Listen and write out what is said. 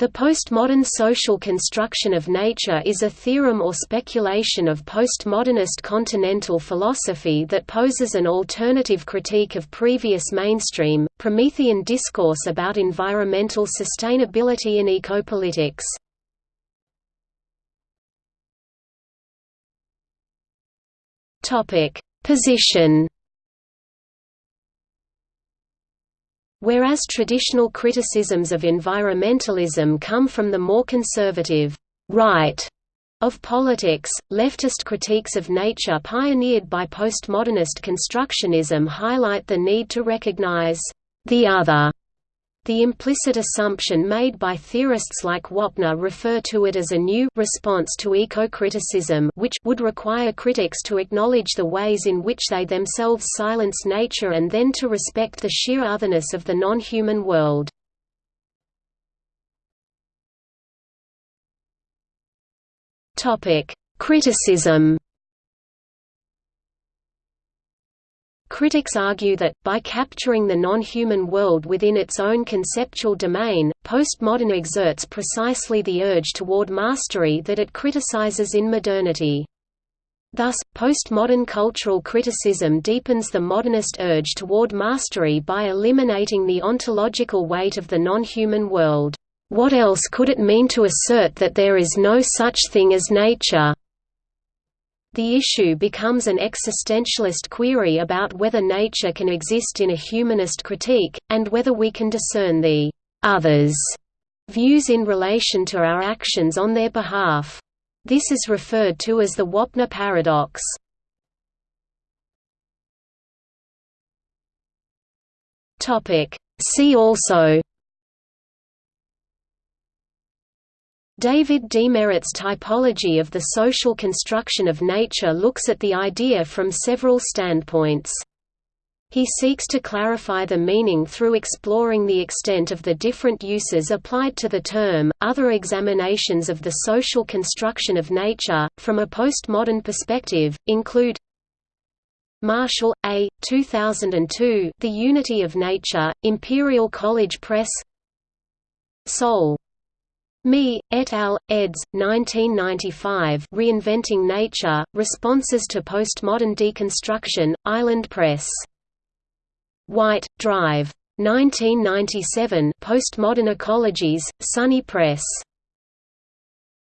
The postmodern social construction of nature is a theorem or speculation of postmodernist continental philosophy that poses an alternative critique of previous mainstream, Promethean discourse about environmental sustainability and ecopolitics. Position Whereas traditional criticisms of environmentalism come from the more conservative right of politics, leftist critiques of nature pioneered by postmodernist constructionism highlight the need to recognize the other the implicit assumption made by theorists like Wapner refer to it as a new response to eco-criticism which would require critics to acknowledge the ways in which they themselves silence nature and then to respect the sheer otherness of the non-human world. Criticism Critics argue that, by capturing the non-human world within its own conceptual domain, postmodern exerts precisely the urge toward mastery that it criticizes in modernity. Thus, postmodern cultural criticism deepens the modernist urge toward mastery by eliminating the ontological weight of the non-human world. What else could it mean to assert that there is no such thing as nature? The issue becomes an existentialist query about whether nature can exist in a humanist critique, and whether we can discern the «others» views in relation to our actions on their behalf. This is referred to as the Wapner paradox. See also David Demeritt's typology of the social construction of nature looks at the idea from several standpoints. He seeks to clarify the meaning through exploring the extent of the different uses applied to the term. Other examinations of the social construction of nature, from a postmodern perspective, include Marshall, A. 2002, The Unity of Nature, Imperial College Press Soulé me, et al., eds. 1995 Reinventing Nature, Responses to Postmodern Deconstruction, Island Press. White, Drive. 1997 Postmodern Ecologies, SUNY Press